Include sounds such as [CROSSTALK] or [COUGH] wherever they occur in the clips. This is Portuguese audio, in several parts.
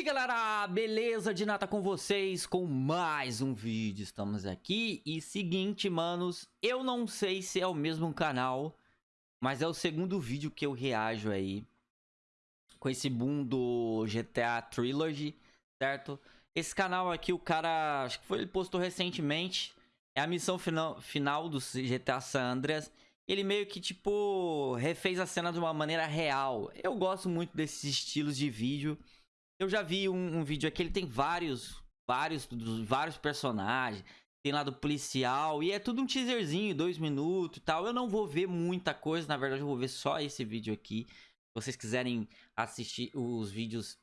aí galera, beleza? De nada com vocês com mais um vídeo, estamos aqui E seguinte manos, eu não sei se é o mesmo canal Mas é o segundo vídeo que eu reajo aí Com esse boom do GTA Trilogy, certo? Esse canal aqui o cara, acho que foi, ele postou recentemente É a missão final, final do GTA San Andreas ele meio que, tipo, refez a cena de uma maneira real. Eu gosto muito desses estilos de vídeo. Eu já vi um, um vídeo aqui, ele tem vários, vários, vários personagens. Tem lá do policial e é tudo um teaserzinho, dois minutos e tal. Eu não vou ver muita coisa, na verdade eu vou ver só esse vídeo aqui. Se vocês quiserem assistir os vídeos,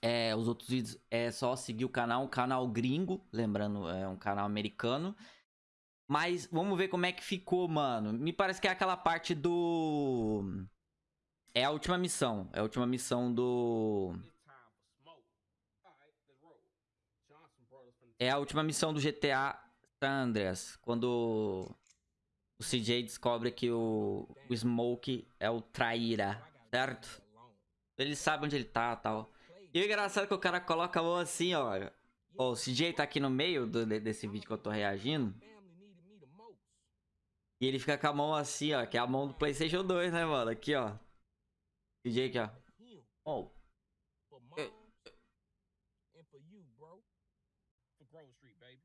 é, os outros vídeos, é só seguir o canal, um canal gringo, lembrando, é um canal americano. Mas vamos ver como é que ficou, mano. Me parece que é aquela parte do... É a última missão. É a última missão do... É a última missão do GTA San Andreas. Quando o CJ descobre que o, o Smoke é o traíra, certo? Ele sabe onde ele tá e tal. E o engraçado é que o cara coloca a mão assim, ó. O CJ tá aqui no meio do, desse vídeo que eu tô reagindo. E ele fica com a mão assim, ó. Que é a mão do Playstation 2, né, mano? Aqui, ó. CJ aqui, ó. Oh. Grove Street, baby.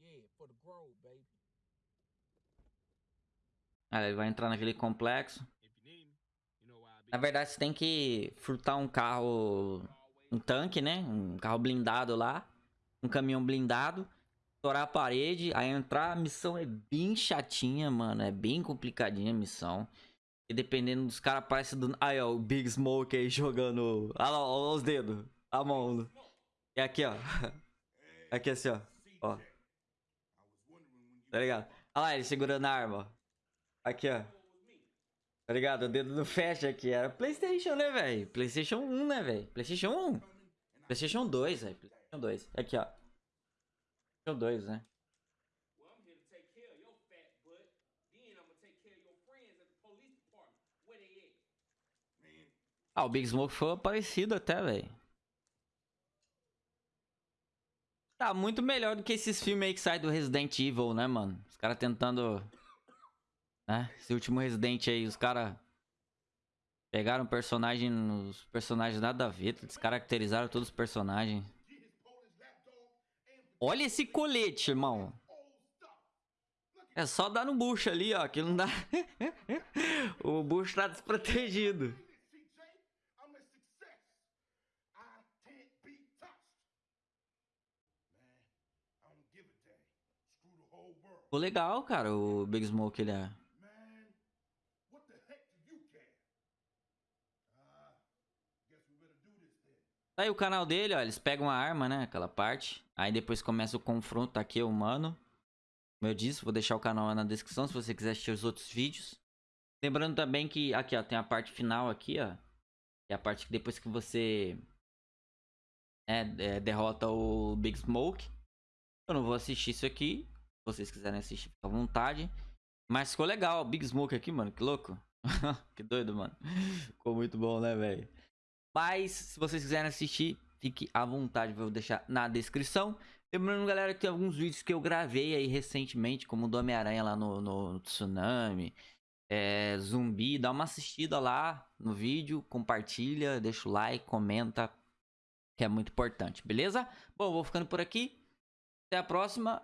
Yeah, for the Grove, baby. Ah, ele vai entrar naquele complexo. Na verdade, você tem que furtar um carro... Um tanque, né? Um carro blindado lá. Um caminhão blindado. Estourar a parede. Aí entrar. A missão é bem chatinha, mano. É bem complicadinha a missão. E dependendo dos caras, parece do... Aí, ó. O Big Smoke aí jogando... Olha lá, olha os dedos. A mão. E aqui, ó. [LAUGHS] Aqui assim, ó. Ó. Tá ligado? Olha lá, ele segurando a arma, ó. Aqui, ó. Tá ligado? O dedo não fecha aqui. Era Playstation, né, velho? Playstation 1, né, velho? Playstation 1. Playstation 2, velho. Playstation 2. Aqui, ó. Playstation 2, né? Ah, o Big Smoke foi parecido até, velho. Tá muito melhor do que esses filmes aí que saem do Resident Evil, né, mano? Os caras tentando... Né? Esse último Resident aí, os caras... Pegaram personagem... Os personagens nada a ver. Descaracterizaram todos os personagens. Olha esse colete, irmão. É só dar no bucho ali, ó. Que não dá... [LAUGHS] o bucho tá desprotegido. Ficou legal, cara, o Big Smoke, ele é. Tá aí o canal dele, ó, eles pegam a arma, né, aquela parte. Aí depois começa o confronto, tá aqui o mano. Como eu disse, vou deixar o canal na descrição se você quiser assistir os outros vídeos. Lembrando também que, aqui ó, tem a parte final aqui, ó. É a parte que depois que você é, é, derrota o Big Smoke. Eu não vou assistir isso aqui vocês quiserem assistir, fica à vontade. Mas ficou legal, Big Smoke aqui, mano, que louco. [LAUGHS] que doido, mano. Ficou muito bom, né, velho? Mas, se vocês quiserem assistir, fique à vontade, vou deixar na descrição. Lembrando, galera, que tem alguns vídeos que eu gravei aí recentemente, como o do Homem-Aranha lá no, no, Tsunami, é, Zumbi. Dá uma assistida lá no vídeo, compartilha, deixa o like, comenta, que é muito importante, beleza? Bom, vou ficando por aqui. Até a próxima